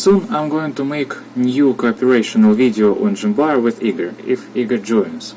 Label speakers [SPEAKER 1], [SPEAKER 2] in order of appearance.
[SPEAKER 1] Soon I'm going to make new cooperational video on Jimbar with Igor, if Igor joins.